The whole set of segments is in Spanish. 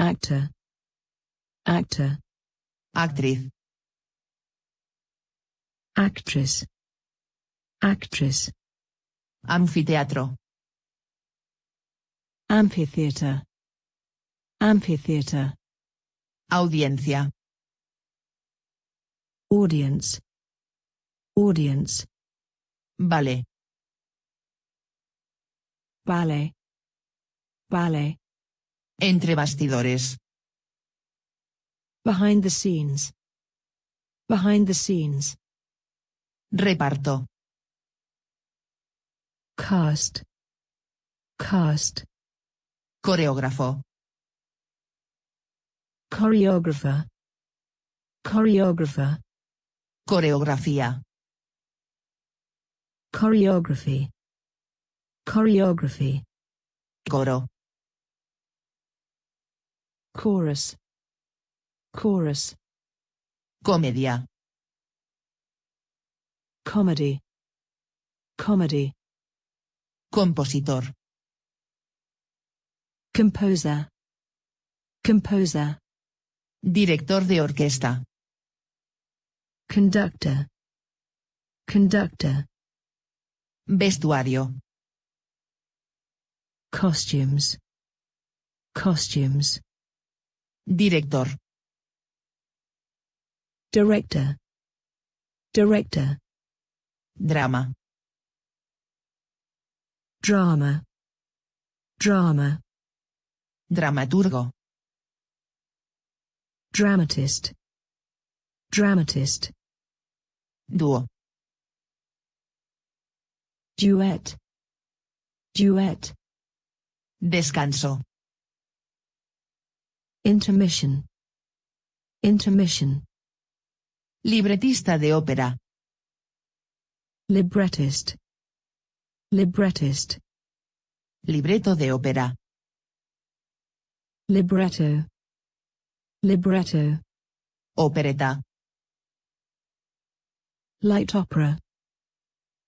actor. Actor. Actriz. Actress. Actress. Anfiteatro. Amphitheater. Amphitheater. Audiencia. Audience. Audience. Vale ballet. Ballet entre bastidores. Behind the scenes. Behind the scenes. Reparto. Cast. Cast. Coreógrafo. Choreographer. Choreographer. Coreografía. Choreography. Choreography. Coro chorus. Chorus. Comedia. Comedy. Comedy. Compositor. Composer. Composer. Director de orquesta. Conductor. Conductor. Vestuario. Costumes. Costumes director. Director. Director. Drama. Drama. Drama. Dramaturgo. Dramatist. Dramatist. Dúo. Duet. Duet. Descanso intermission. Intermission. Libretista de ópera. Librettist. Librettist. Libreto de ópera. Libretto. Libretto. Opereta. Light opera.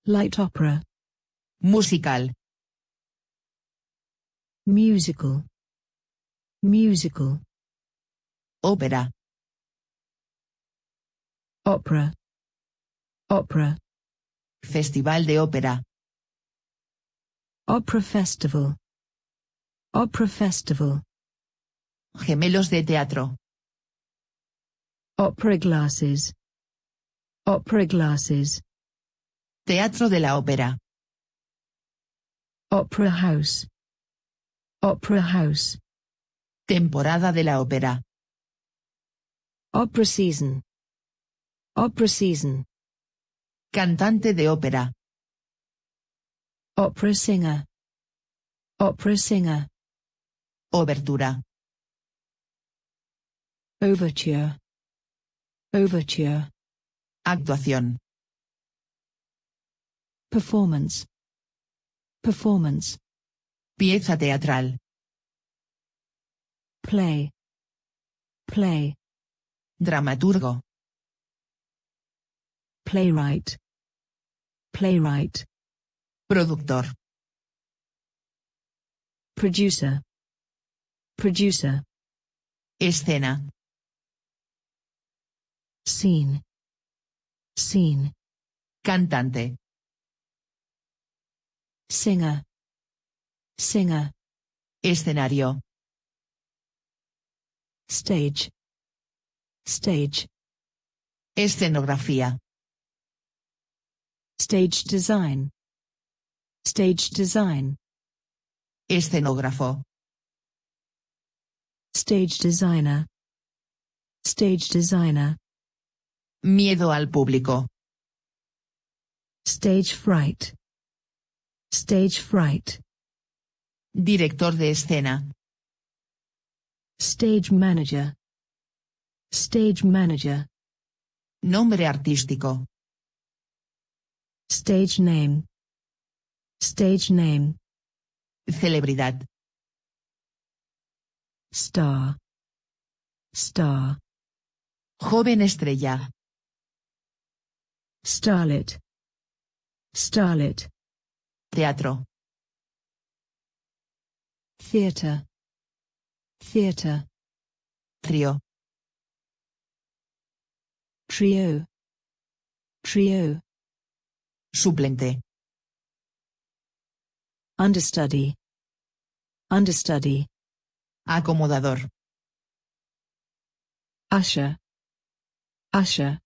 Light opera. Musical. Musical musical. Ópera opera. Opera. Festival de ópera opera festival. Opera festival. Gemelos de teatro. Opera glasses. Opera glasses. Teatro de la ópera opera house. Opera house temporada de la ópera. Opera season. Opera season. Cantante de ópera. Opera singer. Opera singer. Obertura. Overture. Overture. Actuación. Performance. Performance. Pieza teatral play. Play. Dramaturgo. Playwright. Playwright. Productor. Producer. Producer. Escena. Scene. Scene. Cantante. Singer. Singer. Escenario stage. Stage. Escenografía. Stage design. Stage design. Escenógrafo. Stage designer. Stage designer. Miedo al público. Stage fright. Stage fright. Director de escena stage manager. Stage manager. Nombre artístico. Stage name. Stage name. Celebridad. Star. Star. Joven estrella. Starlet. Starlet. Teatro. Theater theater. Trío. trio, trio, Suplente. understudy, understudy, Acomodador. usher, usher,